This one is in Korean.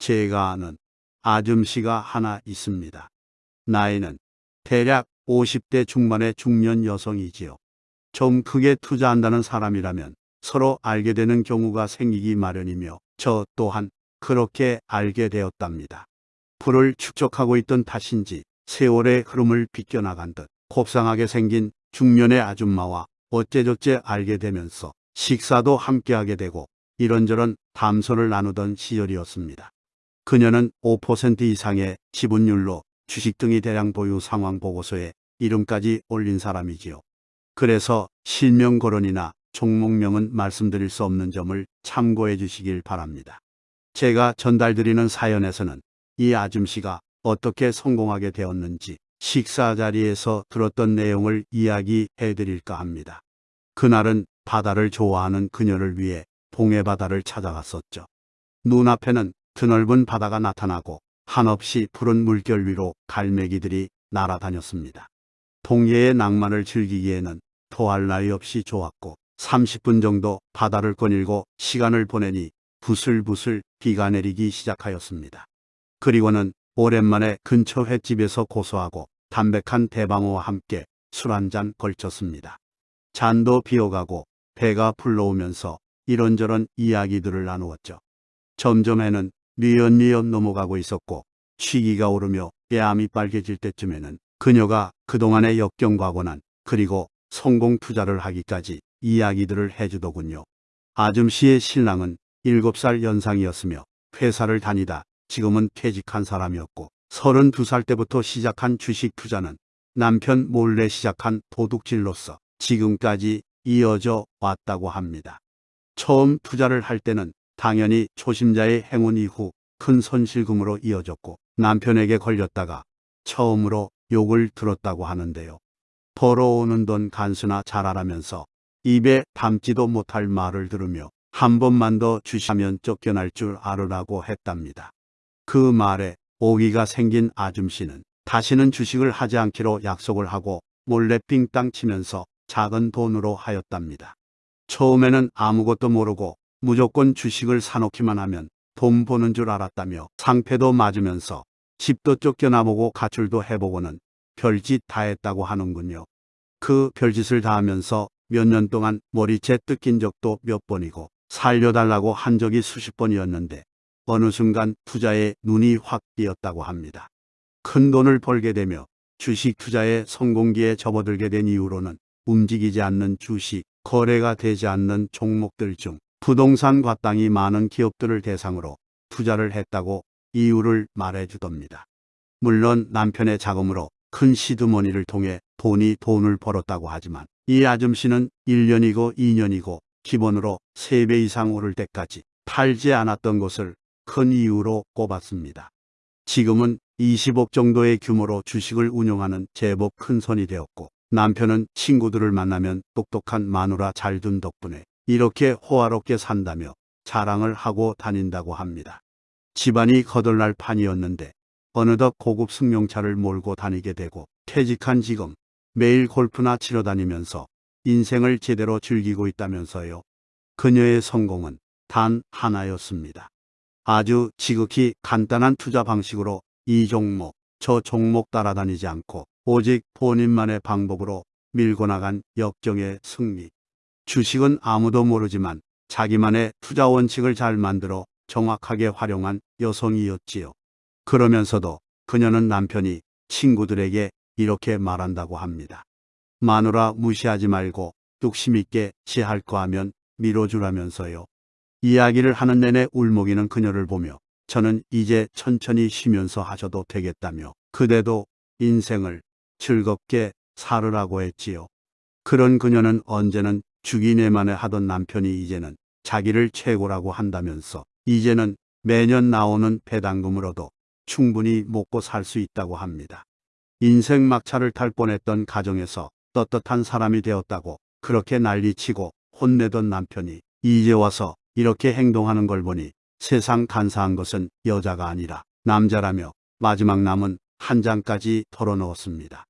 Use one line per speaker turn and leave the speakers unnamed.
제가 아는 아줌씨가 하나 있습니다. 나이는 대략 50대 중반의 중년 여성이지요. 좀 크게 투자한다는 사람이라면 서로 알게 되는 경우가 생기기 마련이며 저 또한 그렇게 알게 되었답니다. 불을 축적하고 있던 탓인지 세월의 흐름을 비껴나간 듯 곱상하게 생긴 중년의 아줌마와 어째저째 알게 되면서 식사도 함께하게 되고 이런저런 담소를 나누던 시절이었습니다. 그녀는 5% 이상의 지분율로 주식 등이 대량 보유 상황 보고서에 이름까지 올린 사람이지요. 그래서 실명 거론이나 종목명은 말씀드릴 수 없는 점을 참고해 주시길 바랍니다. 제가 전달드리는 사연에서는 이 아줌씨가 어떻게 성공하게 되었는지 식사 자리에서 들었던 내용을 이야기해 드릴까 합니다. 그날은 바다를 좋아하는 그녀를 위해 동해 바다를 찾아갔었죠. 눈앞에는 드넓은 바다가 나타나고 한없이 푸른 물결 위로 갈매기들이 날아다녔습니다. 동해의 낭만을 즐기기에는 토할 나위 없이 좋았고 30분 정도 바다를 거닐고 시간을 보내니 부슬부슬 비가 내리기 시작하였습니다. 그리고는 오랜만에 근처 횟집에서 고소하고 담백한 대방어와 함께 술 한 잔 걸쳤습니다. 잔도 비어가고 배가 불러오면서 이런저런 이야기들을 나누었죠. 점점 해는 뉘엿뉘엿 넘어가고 있었고 취기가 오르며 뺨이 빨개질 때쯤에는 그녀가 그동안의 역경과 고난 그리고 성공 투자를 하기까지 이야기들을 해주더군요. 아줌 씨의 신랑은 7살 연상이었으며 회사를 다니다 지금은 퇴직한 사람이었고 32살 때부터 시작한 주식 투자는 남편 몰래 시작한 도둑질로서 지금까지 이어져 왔다고 합니다. 처음 투자를 할 때는 당연히 초심자의 행운 이후 큰 손실금으로 이어졌고 남편에게 걸렸다가 처음으로 욕을 들었다고 하는데요. 벌어오는 돈 간수나 잘하라면서 입에 담지도 못할 말을 들으며 한 번만 더 주시면 쫓겨날 줄 알으라고 했답니다. 그 말에 오기가 생긴 아줌씨는 다시는 주식을 하지 않기로 약속을 하고 몰래 빙땅 치면서 작은 돈으로 하였답니다. 처음에는 아무것도 모르고 무조건 주식을 사놓기만 하면 돈 버는 줄 알았다며 상패도 맞으면서 집도 쫓겨나보고 가출도 해보고는 별짓 다 했다고 하는군요. 그 별짓을 다 하면서 몇 년 동안 머리채 뜯긴 적도 몇 번이고 살려달라고 한 적이 수십 번이었는데 어느 순간 투자에 눈이 확 띄었다고 합니다. 큰 돈을 벌게 되며 주식 투자에 성공기에 접어들게 된 이후로는 움직이지 않는 주식, 거래가 되지 않는 종목들 중 부동산과 땅이 많은 기업들을 대상으로 투자를 했다고 이유를 말해주답니다. 물론 남편의 자금으로 큰 시드머니를 통해 돈이 돈을 벌었다고 하지만 이 아줌씨는 1년이고 2년이고 기본으로 3배 이상 오를 때까지 팔지 않았던 것을 큰 이유로 꼽았습니다. 지금은 20억 정도의 규모로 주식을 운영하는 제법 큰 손이 되었고 남편은 친구들을 만나면 똑똑한 마누라 잘 둔 덕분에 이렇게 호화롭게 산다며 자랑을 하고 다닌다고 합니다. 집안이 거덜날 판이었는데 어느덧 고급 승용차를 몰고 다니게 되고 퇴직한 지금 매일 골프나 치러 다니면서 인생을 제대로 즐기고 있다면서요. 그녀의 성공은 단 하나였습니다. 아주 지극히 간단한 투자 방식으로 이 종목, 저 종목 따라다니지 않고 오직 본인만의 방법으로 밀고 나간 역경의 승리. 주식은 아무도 모르지만 자기만의 투자 원칙을 잘 만들어 정확하게 활용한 여성이었지요. 그러면서도 그녀는 남편이 친구들에게 이렇게 말한다고 합니다. 마누라 무시하지 말고 뚝심 있게 지할 거 하면 밀어주라면서요. 이야기를 하는 내내 울먹이는 그녀를 보며 저는 이제 천천히 쉬면서 하셔도 되겠다며 그대도 인생을 즐겁게 살으라고 했지요. 그런 그녀는 언제는 주기내만에 하던 남편이 이제는 자기를 최고라고 한다면서 이제는 매년 나오는 배당금으로도 충분히 먹고 살 수 있다고 합니다. 인생 막차를 탈 뻔했던 가정에서 떳떳한 사람이 되었다고 그렇게 난리치고 혼내던 남편이 이제 와서 이렇게 행동하는 걸 보니 세상 간사한 것은 여자가 아니라 남자라며 마지막 남은 한 장까지 털어넣었습니다.